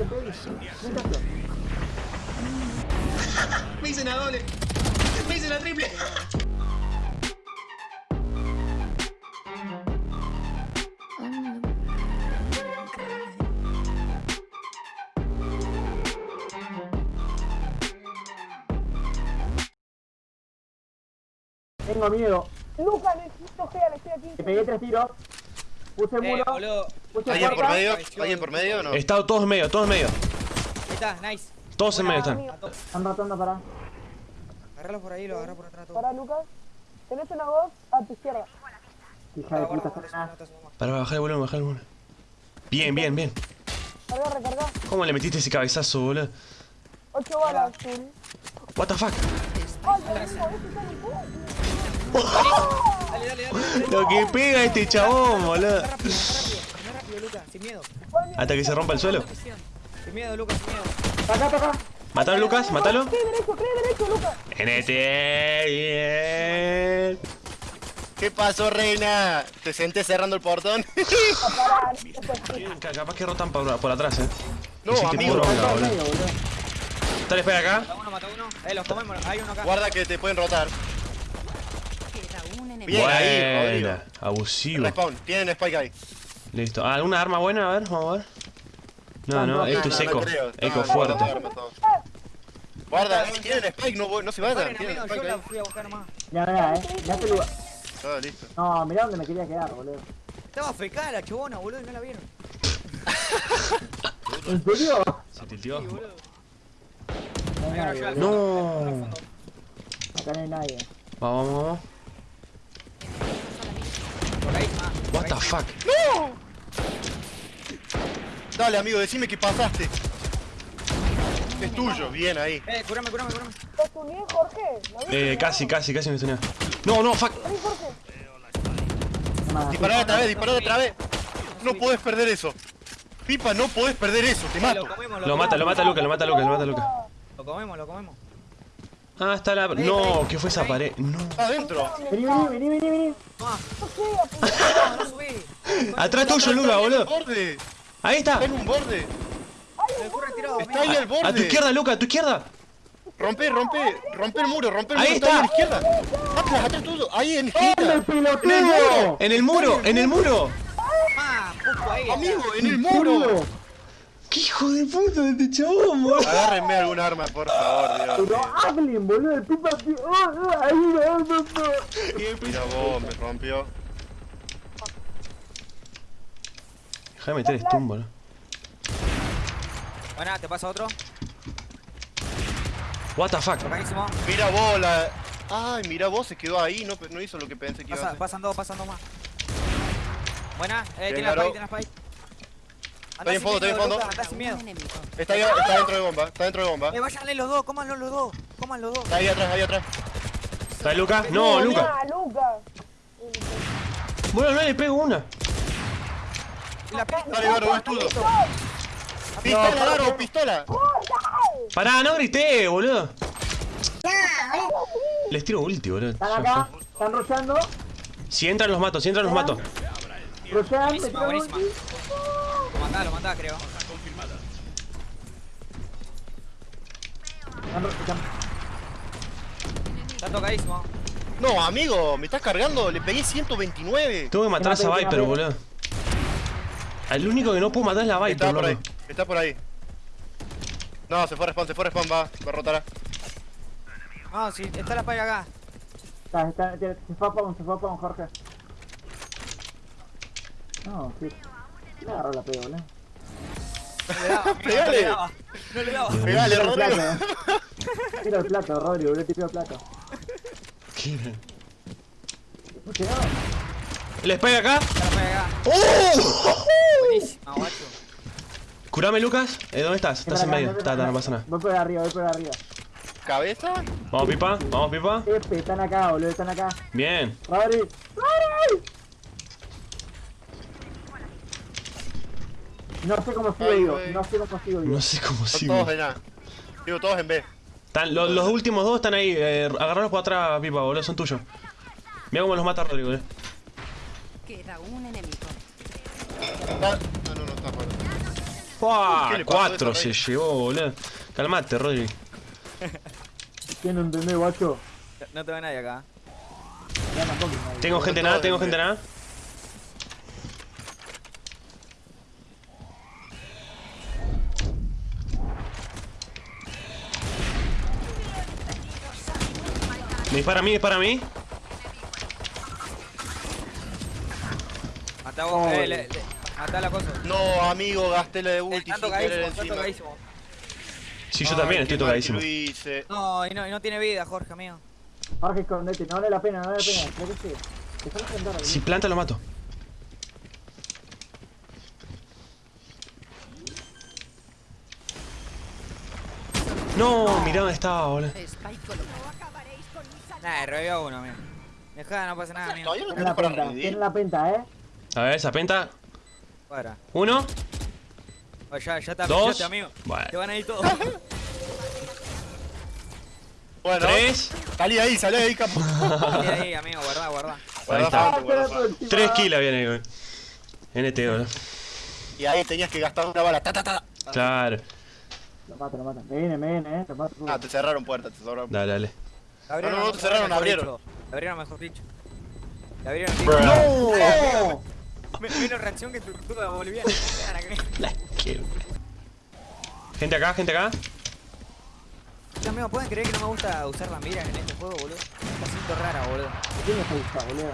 te pegues. Me hice la doble. Me hice la triple. Tengo miedo. Lucas, necesito gel, estoy aquí. Te pegué tres tiros. Puse Eh, muro. boludo. Puse ¿Alguien por medio? ¿Alguien por medio o no? Está todos en medio, todos en medio. Ahí está, nice. Todos en medio están. Están rotando para. Agarralo por ahí, lo agarra por atrás todo. Pará, Lucas. Tenés una voz a tu izquierda. Hija de puta. Para bajar el volumen, bajar el volumen. Bien, bien, bien. Carga, recarga. ¿Cómo le metiste ese cabezazo, boludo? 8 balas. What the fuck? Dale, dale, dale. dale. Lo que pega este chabón, boludo. Sin miedo. Hasta que se rompa el suelo. Sin miedo, Lucas, sin miedo. Acá, acá. Matalo, Lucas, matalo. Cree derecho, cree derecho, Lucas. NT, bien. ¿Qué pasó, reina? Te senté cerrando el portón. Capaz que rotan por, por atrás, eh. No, Hiciste amigo. medio, boludo. Dale, espera acá. Mata uno, mata uno. Eh, los comemos, hay uno acá. Guarda que te pueden rotar. Bien ahí, Rodrigo. Buena, abusivo. Respawn, tienen spike ahí. Listo. Ah, ¿Alguna arma buena? A ver, vamos a ver. No, no, No, esto No, es eco. Eco No, fuerte. no, no, no. Guarda, tienen spike, no, no se vayan. Tienen yo fui a buscar nomás. Ya, eh. Ya te lugar. Ah, listo. No, mirá dónde me quería quedar, boludo. Estaba fecada la chubona, boludo, y no la vieron. ¿En serio? Se tiltió. No. Acá no hay nadie. Vamos, vamos, fuck? Dale, amigo, decime que pasaste. Es tuyo, bien ahí. Eh, curame, curame, curame. ¿Te uní, Jorge? Eh, casi, casi, casi me tenía. No, no, fuck. Vení, Jorge. No hagas Dispará otra vez, dispará otra vez. No podés perder eso. Pipa, no podés perder eso, te mato. Lo comemos, Lo mata, lo mata Luca, lo mata Luca, lo mata Luca. Lo comemos, lo comemos. Ah, está la. No, ¿qué fue esa pared? No. Está adentro. Vení, vení, vení, vení, vení. Ah, No no, subí. Atrás tuyo, Luca, Está boludo. borde. Ahí está. Está en un borde. Me ocurre tirado, Está ahí al borde. A tu izquierda, Luca, a tu izquierda. Rompe, rompe, rompe el muro, rompe el Ahí muro. está. ahí a la izquierda. Atlas, atrás tuyo. Ahí en ¡Hombre, esquina. pelotudo! En el muro, en el muro. Ah, justo ahí. Amigo, en el muro. ¡Qué hijo de puta de este chabón, boludo! Agárrenme algún arma, por favor, Dios. Pero hablen, boludo, el pipa... ¡Oh, oh, ahí, no, no, no! Mira vos, me rompió. Déjame meter stun, boludo. Buena, te pasa otro. What the fuck? Buenísimo. Mira vos, la... Ay, mira vos, se quedó ahí, no, no hizo lo que pensé que iba a hacer. pasan dos, pasan dos más. Buena, eh, tiene la spike, tiene la spike. Andá en sin fondo, está en fondo. Lucas, sin miedo. Está, ahí, está dentro de bomba, está dentro de bomba. Eh, váyanle los dos, cómanlo los dos. Coman los dos. Está ahí atrás, ahí atrás. ¿Está Luca? No, Luca. Ah, Lucas. Bueno, no le pego una. La. Dale, Garo, es tuyo. Pistola, Garo, pistola. Pará, no grité, boludo. Les tiro ulti, boludo. Están acá, están rochando. Si entran los mato, si entran los mato. Rochan, me Buenísima, tiraron buenísima. ulti. Lo mandá, lo mandá, creo. Están rochando. Está tocadísimo. No, amigo, me estás cargando, le pegué 129. Tengo que matar a esa Viper, boludo. El único que no puedo matar es la Viper, Está por ahí, loco. está por ahí. No, se fue a respawn, se fue a respawn, va, va a rotar. No, si está la spike acá. Está, está, se fue a Pong, se fue a Pong, Jorge. No, sí. Le agarró la pega, boludo. No le daba, Pegale. no le daba. No le daba. Pegale, Tira el Rodrigo. Tira el plato, Rodrigo, boludo, tira el plato. ¿Qué? Escuche, no. ¿El spike acá? La acá. ¡Oh! Buenísima, guacho. Curame, Lucas. Eh, ¿Dónde estás? Estás en medio. Está, está, no pasa nada. Voy por arriba, voy por arriba. ¿Cabeza? Vamos, pipa. Vamos, pipa. Epe, están acá, boludo, están acá. Bien. ¡Rodri! No sé cómo sigo Ay, no sé cómo sigo vivo. No sé cómo Son sigo. todos en A. Digo, todos en B. Están, los, los últimos dos están ahí. Eh, agarrarlos por atrás, pipa, boludo. Son tuyos. Mira cómo los mata Rodrigo, eh. Queda un enemigo. Está... Ah, no, no, está fuera. Fua, ¿Qué le pasó a cuatro se llevó, boludo. Calmate, Rodri. ¿Quién no entendés, guacho? No te ve nadie acá. Tengo gente nada, tengo en gente nada. Me dispara a mí, dispara a mí. Matá vos, eh, le, le, matá la cosa. No, amigo, gasté la de ulti Está sin querer tocadísimo, está encima. tocadísimo. Sí, yo Ay, también estoy tocadísimo. No, y no, y no tiene vida, Jorge, amigo. Jorge, escondete. No vale la pena, no vale la pena. Creo que sí. Si planta lo mato. No, mirá dónde estaba, boludo. Nah, revivió uno, amigo. Dejá, no pasa nada, no Tiene la penta, tiene la penta, eh. A ver, esa penta. Para. Uno, Oh, ya, ya te Dos. amigo. Bueno. Te van a ir todos. Bueno, tres. salí ahí, salí ahí, capo. Ahí, ahí, amigo, guardá, guardá. Ahí está. Tres kills viene, güey. NT, boludo. Y ahí tenías que gastar una bala. Ta, ta, ta. Claro. Lo mata, lo mata. Me viene, me viene, eh. Lo mato. Ah, te cerraron puertas, te cerraron. Dale, dale. Abrieron, No, no, no, te cerraron, abrieron. dicho. La abrieron, mejor dicho. La abrieron. ¡No! Me- Menos reacción que tu tortuga boliviana. La quiero. Gente acá, gente acá. Amigo, ¿pueden creer que no me gusta usar las miras en este juego, boludo? Me siento rara, boludo. ¿Quién me gusta, boludo?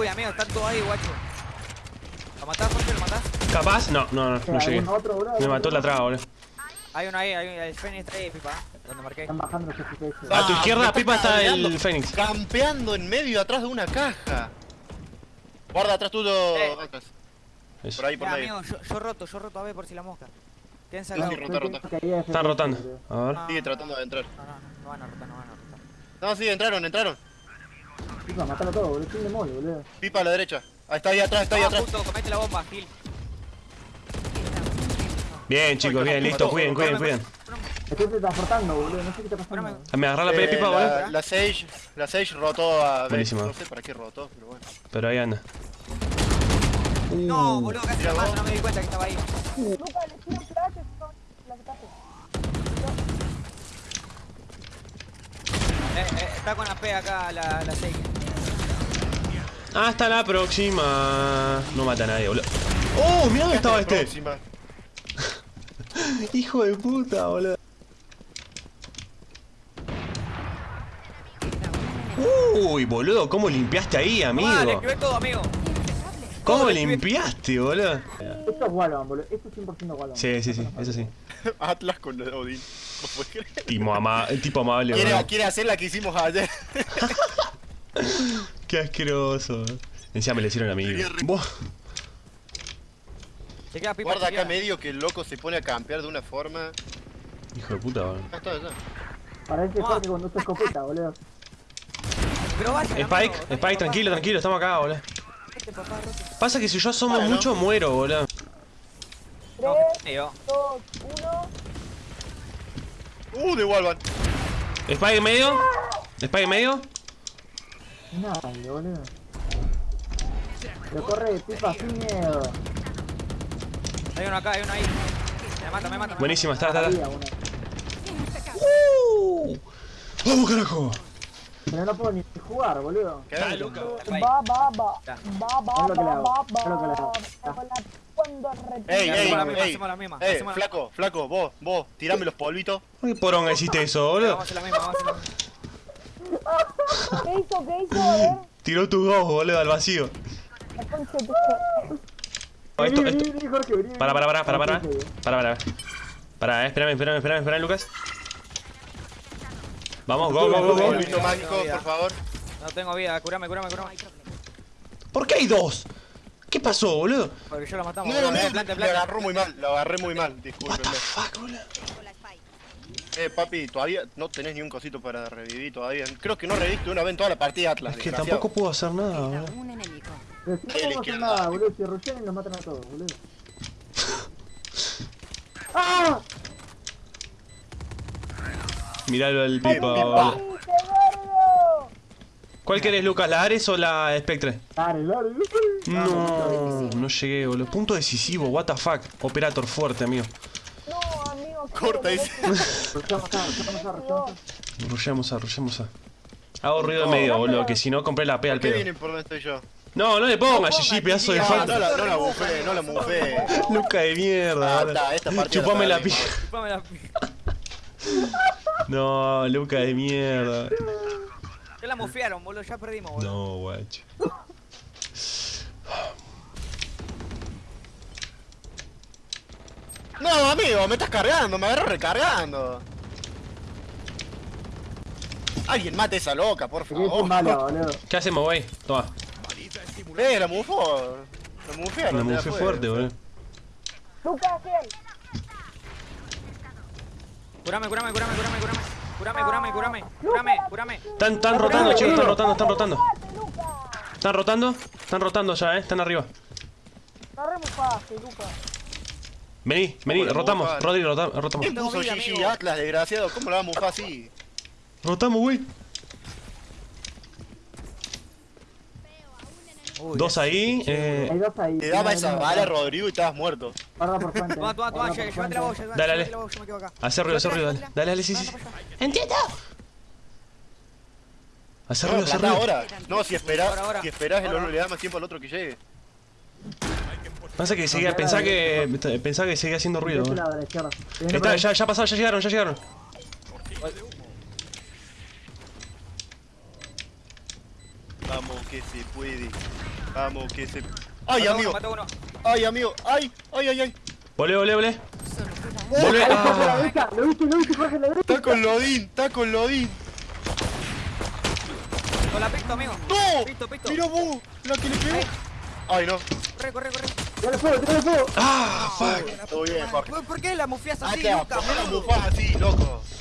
Uy, amigo, están todos ahí, guacho. ¿Lo matás, Jorge? ¿Lo matás? ¿Capaz? No, no, no, no llegué. Me mató la traba, boludo. Hay uno ahí, hay un, el está ahí, pipa. Donde marqué. Están bajando los FPS. A tu Ah, izquierda, Pipa, está el Fénix. Campeando en medio atrás de una caja. Guarda atrás tuyo, Eh. Por ahí, por Ya, medio. amigo, yo, yo roto, yo roto a ver por si la mosca. Sí, acá. sí, rota, rota. Están rotando. A ver. no, Sigue tratando de entrar. No, no, no van a rotar, no van a rotar. No, sí, entraron, entraron. Pipa, matalo todo, boludo. Tiene mole, boludo. Pipa a la derecha. Ahí está ahí atrás, está ahí Ah, atrás. justo, comete la bomba, Gil. Bien, chicos, bien, listo. Cuiden, cuiden, cuiden. Estoy transportando, boludo. No sé qué está pasando. Me agarra la P de Eh, Pipa, la, boludo. la Sage, la Sage rotó a Buenísimo. No sé para qué rotó, pero bueno. Pero ahí anda. No, boludo, casi la mato, no me di cuenta que estaba ahí. Luca, le tiro flash, no, la quitaste. Eh, eh, está con AP acá la, la 6. Hasta la próxima. No mata a nadie, boludo. ¡Oh! Mirá dónde estaba este. Hijo de puta, boludo. Uy, boludo, ¿cómo limpiaste ahí, amigo? Vale, escribe todo, amigo. ¿Cómo le limpiaste, boludo? Esto es Wallon, boludo. Esto es 100% Wallon. Sí, sí, sí, eso sí. Atlas con lo de Odin. Tipo, ama tipo amable, Quiere, boludo. quiere hacer la que hicimos ayer. Qué asqueroso. Encima me le hicieron a mí. Vos. Se queda pipa. Guarda acá medio que el loco se pone a campear de una forma. Hijo de puta, boludo. Ah, está, está. Parece Jorge cuando usa escopeta, boludo. Spike, Spike, tranquilo, tranquilo, estamos acá, boludo. Pasa que si yo asomo Bueno. mucho, muero, boludo. 3, Amigo. 2, 1. Uh, de Walvan. Spike en medio. Spike en medio. Nadie, boludo. Pero corre, Pipa, sin miedo. Hay uno acá, hay uno ahí. Me mata, me mata. Buenísima, está, está, está. Uh. ¡Vamos, carajo! Pero no puedo ni jugar, boludo. ¿Qué? mata. Ahí. Va, va, va. Va, va, Es lo que le va, hago, va, es lo que le hago. va. Ey, ey, Hacemos la misma, ey. la- flaco, flaco, vos, vos, tirame los polvitos. ¿Por qué poronga hiciste eso, Vamos a boludo? hacer la misma, vamos a hacer la misma. ¿Qué hizo? ¿Qué hizo? A ver. Tiró tu dos, boludo, al vacío. Oh, esto, esto. Para, para, para, para, para. Para, para. Para, eh, espérame, espérame, espérame, espérame, Lucas. Vamos, go, go, go, go. Polvito mágico, por favor. No tengo vida, curame, curame, curame. ¿Por qué hay dos? ¿Qué pasó, boludo? Porque yo lo matamos. No, boludo. no, no, planta, lo agarró muy mal, lo agarré muy mal, the fuck, boludo? Eh, papi, todavía no tenés ni un cosito para revivir todavía. Creo que no reviviste una vez en toda la partida Atlas, Es que tampoco puedo hacer nada, boludo. no podemos hacer nada, boludo. Si rushean y nos matan a todos, boludo. ¡Ah! Miralo al pipa, Pipa. boludo. ¡Viste, gordo! ¿Cuál querés, Lucas? ¿La Ares o la Spectre? Dale, dale, dale. No, no llegué, boludo. Punto decisivo, what the fuck. Operator fuerte, amigo. No, amigo. Corta, dice. Rushamos a, rushamos a. Hago ruido de No, medio, boludo, que si no compré la P al ¿Qué pedo. vienen por donde estoy yo? No, no le pongas, GG, pedazo de falta. no la, no la bufé, no la bufé. Luca de mierda. Ah, esta Chupame la pija. Chupame la No, Luca de mierda. Ya la mofearon, boludo, ya perdimos, boludo. No, guacho. No, amigo, me estás cargando, me agarro recargando. Alguien mate a esa loca, por favor. ¿Qué hacemos, güey? Toma. Eh, la mufó. La mufearon. La mufé fue. fuerte, boludo. Lucas, fiel. Curame, curame, curame, curame, curame. Curame, curame, curame. Curame, curame. Están, están rotando, chicos, están rotando, están rotando. Están rotando, están rotando ya, eh. Están arriba. Vení, vení, ¿Cómo la rotamos. Rodri, rotamos, rotamos. ¿Quién puso GG. Atlas, desgraciado? ¿Cómo la va a así? Rotamos, güey. Uy, Dos ahí, Hay eh. dos ahí. Te daba esa bala. Rodrigo, y estabas muerto. Guarda por fuente. Toma, toma, toma, guarda lle- por llévate la voz, fuente. llévate Dale, dale. yo me quedo acá. Hace ruido, hace ruido, dale. Dale, dale, sí, sí. ¡Entiendo! Hace ruido, hace ruido. ahora. No, si esperás, si esperás, el oro le da más tiempo al otro que llegue. Pasa que seguía, pensaba que. Pensaba que seguía haciendo ruido, Está, ya, ya pasaron, ya llegaron, ya llegaron. Vamos que se puede. Vamos que se. ¡Ay, amigo! uno, mata uno. ¡Ay, amigo! ¡Ay! ¡Ay, ay, ay! Volé, volé, volé. Volé. Ah. Lo viste, lo viste, Jorge, la derecha. ¡Está con Lodín! ¡Está con Lodín! Con la pisto, amigo. ¡No! Pisto, pisto. ¡Mira vos! ¡La que le pegó! ¡Ay, no! Corre, corre, corre. Fuego, fuego. Ah, fuck. Todo bien, Jorge. ¿Por, qué la mufías así, claro, Lucas, ¿por qué la boludo? mufás así, loco?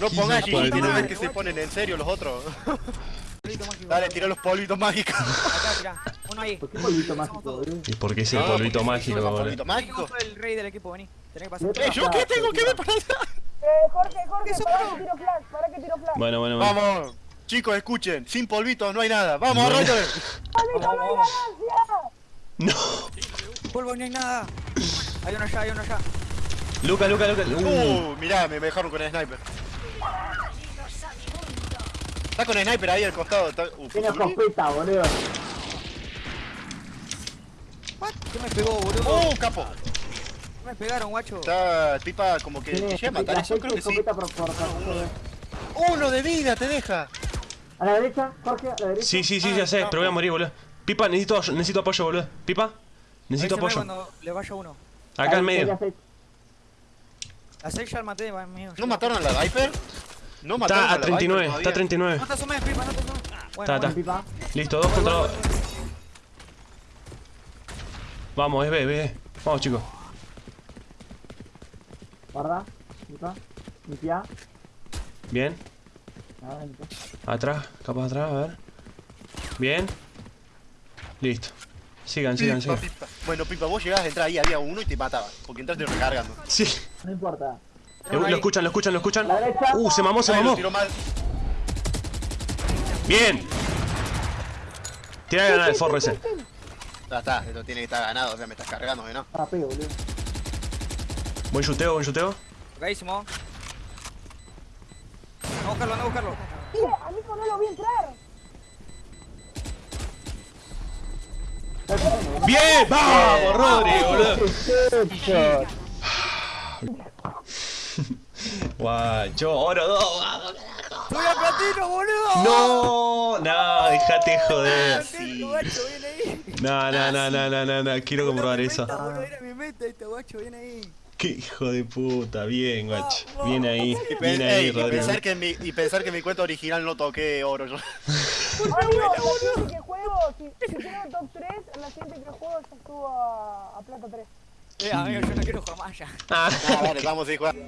No pongas GG, ¿no ves que se ponen en serio los otros? Dale, tira los polvitos mágicos. Acá, tira. Uno ahí. ¿Por qué polvito mágico, boludo? ¿Y por qué es el No, polvito mágico, boludo? polvito mágico. el rey del equipo, vení. Tenés que pasar. Yo- Eh, ¿yo qué tengo que ver para allá? Eh, Jorge, Jorge, para que tiro flash, para que tiro flash. Bueno, bueno, bueno. Vamos, chicos, escuchen, sin polvitos no hay nada. Vamos, arranquen. ¡Polvito, no hay ganancia! No. Polvo, no hay nada. Hay uno allá, hay uno allá. Luca, Luca, Luca. Uh. Uh, mirá, me dejaron con el sniper. Está con el sniper ahí al costado. Está... Uh, Tiene ¿fue escopeta, boludo. ¿Qué me pegó, boludo? ¡Uh, capo! ¿Qué me pegaron, guacho? Está tipa como que te llega a matar la eso, creo que sí. escopeta por, por, por- Uno de vida te deja. A la derecha, Jorge, a la derecha. Sí, sí, sí, ya sé, pero voy a morir, boludo. Pipa, necesito, necesito apoyo, boludo. Pipa, necesito Avísame apoyo. cuando le vaya uno. Acá en medio. ya sé. A 6 ya el maté, va, mío. ¿No mataron a la Viper? ¿No mataron Está a la 39, Viper está a todavía? 39. No te asomes, pipa, no te asomes. Está, Bueno, está. bueno. Listo, dos contra dos. Vamos, es B, B. Vamos, chicos. Guarda. Pipa. Limpia. Bien. Atrás, capaz atrás, a ver. Bien. Listo. Sigan, sigan, Pipa, sigan. pipa. Bueno, Pipa, vos llegabas a entrar ahí, había uno y te mataba. Porque entraste recargando. Sí. No importa. Eh, Lo escuchan, lo escuchan, lo escuchan. Uh, se mamó, se Ay, mamó. Bien. Tira a ganar el forro ese. Ya está, esto tiene que estar ganado, o sea, me estás cargando, ¿no? Rapeo, boludo. Buen chuteo, buen chuteo. Tocadísimo. Anda a buscarlo, anda a buscarlo. Mira, a mí no lo vi entrar. Bien, vamos, Rodri, boludo. Guacho, oro dos. ¡Soy a platino, boludo! No, no, dejate joder. Platino, guacho, viene ahí. No, no, no, no, no, no, no, quiero comprobar eso. Meta, boludo, Era mi meta este guacho, viene ahí. Qué hijo de puta, bien, guacho. Bien ahí, Y, bien ey, ahí, y Rodrigo. pensar que en mi, y pensar que en mi cuenta original no toqué oro yo. Que juego, si, si quiero top 3, en la siguiente que juego ya estuvo a, a plata 3. Eh, amigo, yo no quiero jugar más ya. Ah. Ah, dale, vamos a ir jugando.